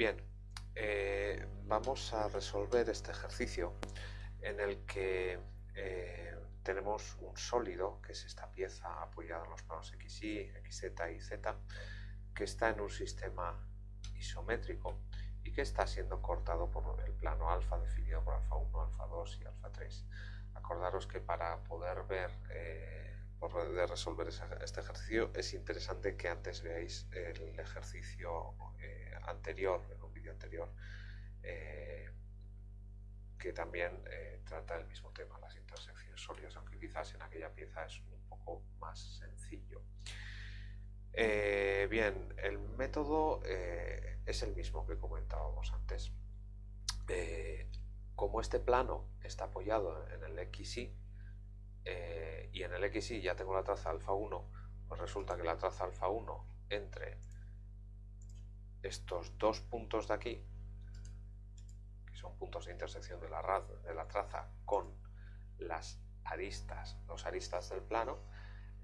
Bien, eh, vamos a resolver este ejercicio en el que eh, tenemos un sólido, que es esta pieza apoyada en los planos XY, XZ y Z, que está en un sistema isométrico y que está siendo cortado por el plano alfa definido por alfa 1, alfa 2 y alfa 3. Acordaros que para poder ver, eh, poder resolver este ejercicio es interesante que antes veáis el ejercicio eh, anterior, en un vídeo anterior, eh, que también trata el mismo tema, las intersecciones sólidas, aunque quizás en aquella pieza es un poco más sencillo. bien, el método es el mismo que comentábamos antes. Eh, como este plano está apoyado en el XY eh, y en el XY ya tengo la traza alfa 1, pues resulta que la traza alfa 1 entre estos dos puntos de aquí, que son puntos de intersección de la, traza con las aristas, los aristas del plano,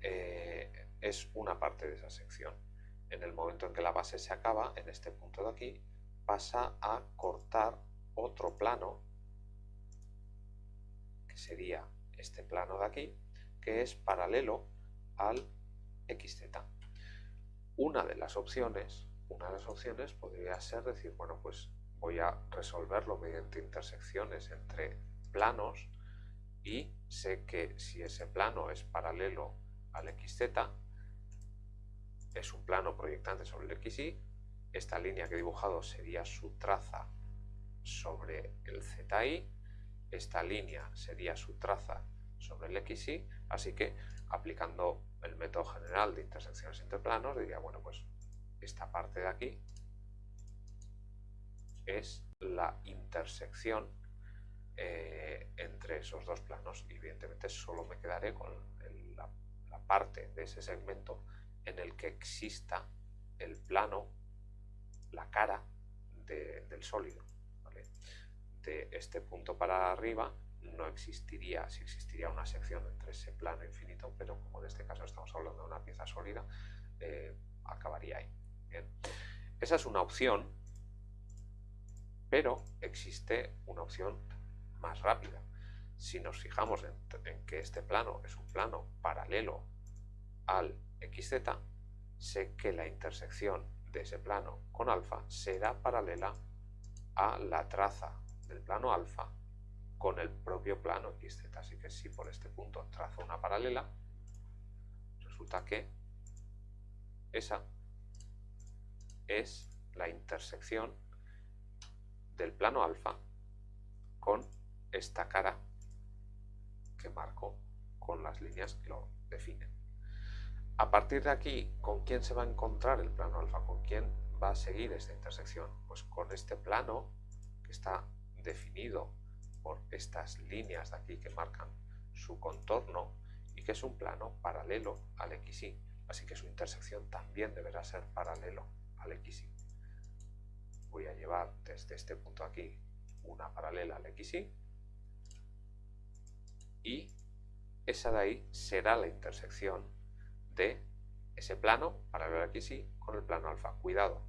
eh, es una parte de esa sección. En el momento en que la base se acaba, en este punto de aquí, pasa a cortar otro plano, que sería este plano de aquí, que es paralelo al XZ. Una de las opciones, una de las opciones podría ser decir, bueno, pues voy a resolverlo mediante intersecciones entre planos y sé que si ese plano es paralelo al XZ, es un plano proyectante sobre el XY. Esta línea que he dibujado sería su traza sobre el ZI. Esta línea sería su traza sobre el XY. Así que aplicando el método general de intersecciones entre planos, diría, bueno, pues esta parte de aquí es la intersección eh, entre esos dos planos. Y evidentemente solo me quedaré con la parte de ese segmento en el que exista el plano, la cara del sólido. Este punto para arriba no existiría, si existiría una sección entre ese plano infinito, pero como en este caso estamos hablando de una pieza sólida, eh, acabaría ahí. Esa es una opción, pero existe una opción más rápida. Si nos fijamos en que este plano es un plano paralelo al xz, sé que la intersección de ese plano con alfa será paralela a la traza del plano alfa con el propio plano xz. Así que si por este punto trazo una paralela, resulta que esa es la intersección del plano alfa con esta cara que marco con las líneas que lo definen. A partir de aquí, ¿con quién se va a encontrar el plano alfa? ¿Con quién va a seguir esta intersección? Pues con este plano que está definido por estas líneas de aquí que marcan su contorno y que es un plano paralelo al XY. Así que su intersección también deberá ser paralelo al XY. Voy a llevar desde este punto aquí una paralela al XY y esa de ahí será la intersección de ese plano paralelo aquí sí con el plano alfa. Cuidado.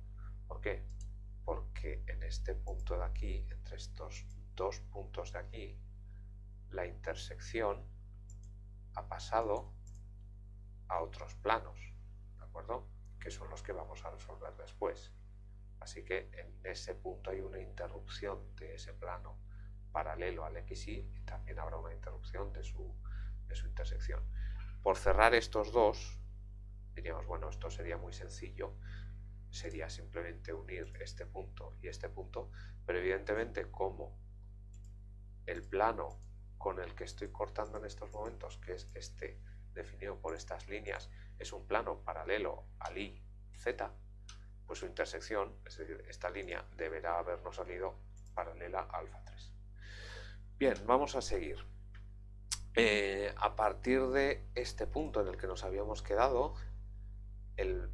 ¿Por qué? Porque en este punto de aquí, entre estos dos puntos de aquí, la intersección ha pasado a otros planos, ¿de acuerdo? Que son los que vamos a resolver después. Así que en ese punto hay una interrupción de ese plano paralelo al XY y también habrá una interrupción de su, de su intersección. Por cerrar estos dos, diríamos, bueno, esto sería muy sencillo, sería simplemente unir este punto y este punto, pero evidentemente como el plano con el que estoy cortando en estos momentos, que es este definido por estas líneas, es un plano paralelo al I, Z, pues su intersección, es decir, esta línea deberá habernos salido paralela a alfa 3. Bien, vamos a seguir. Eh, a partir de este punto en el que nos habíamos quedado, el,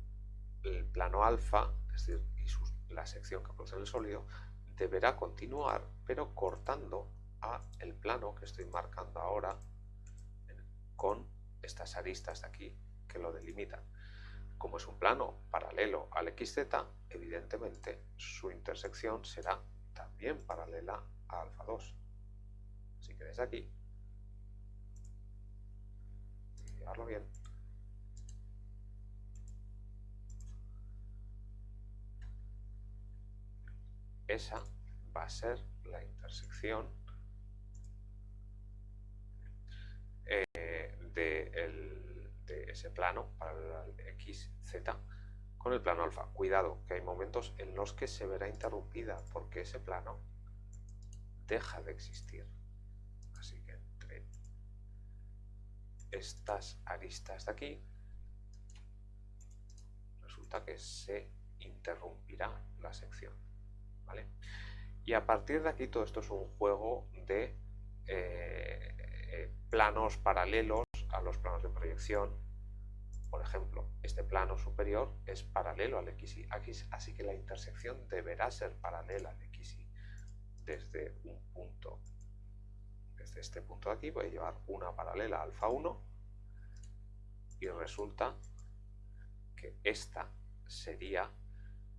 plano alfa, es decir, y la sección que produce el sólido, deberá continuar, pero cortando a el plano que estoy marcando ahora con estas aristas de aquí que lo delimitan. como es un plano paralelo al xz, evidentemente su intersección será también paralela a alfa 2. Así que aquí, llevarlo bien, esa va a ser la intersección eh, de, ese plano para el x, z con el plano alfa. Cuidado, que hay momentos en los que se verá interrumpida porque ese plano deja de existir. Así que entre estas aristas de aquí resulta que se interrumpirá la sección. Y a partir de aquí todo esto es un juego de eh, eh, planos paralelos a los planos de proyección. Por ejemplo, este plano superior es paralelo al XY, así que la intersección deberá ser paralela al XY desde un punto, desde este punto de aquí voy a llevar una paralela alfa 1 y resulta que esta sería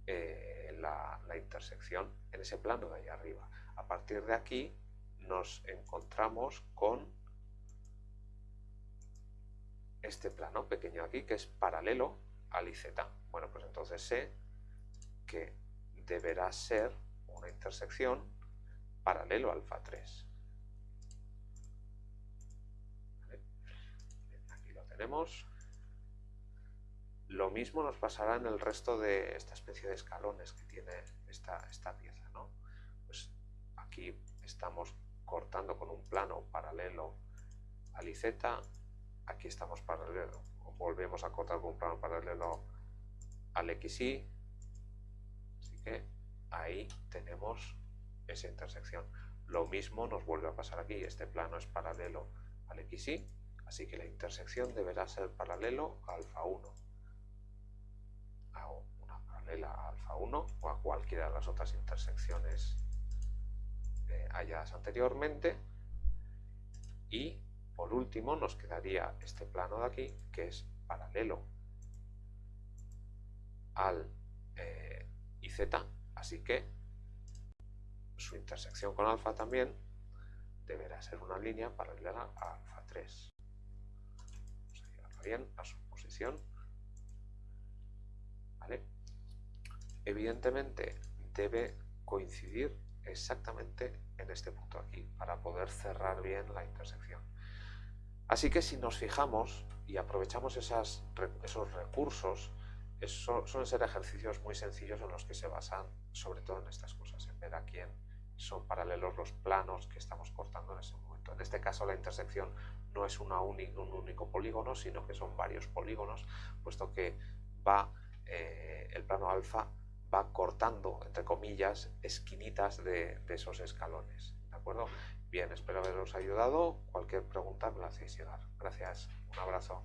eh, la, intersección en ese plano de ahí arriba. A partir de aquí nos encontramos con este plano pequeño aquí que es paralelo al IZ. Bueno, pues entonces sé que deberá ser una intersección paralelo al alfa 3. Aquí lo tenemos. Lo mismo nos pasará en el resto de esta especie de escalones que tiene esta, esta pieza. ¿no? Pues aquí estamos cortando con un plano paralelo al IZ, aquí estamos paralelo, volvemos a cortar con un plano paralelo al XY, así que ahí tenemos esa intersección. Lo mismo nos vuelve a pasar aquí, este plano es paralelo al XY, así que la intersección deberá ser paralelo a alfa 1 a alfa 1 o a cualquiera de las otras intersecciones eh, halladas anteriormente. Y por último nos quedaría este plano de aquí que es paralelo al eh, IZ así que su intersección con alfa también deberá ser una línea paralela a alfa 3 vamos a llevarla bien a su posición evidentemente debe coincidir exactamente en este punto aquí para poder cerrar bien la intersección. Así que si nos fijamos y aprovechamos esos recursos, suelen ser ejercicios muy sencillos en los que se basan sobre todo en estas cosas, en ver a quién son paralelos los planos que estamos cortando en ese momento. En este caso la intersección no es un único polígono, sino que son varios polígonos, puesto que va eh, el plano alfa va cortando, entre comillas, esquinitas de, de esos escalones. ¿De acuerdo? Bien, espero haberos ayudado. Cualquier pregunta me la hacéis llegar. Gracias. Un abrazo.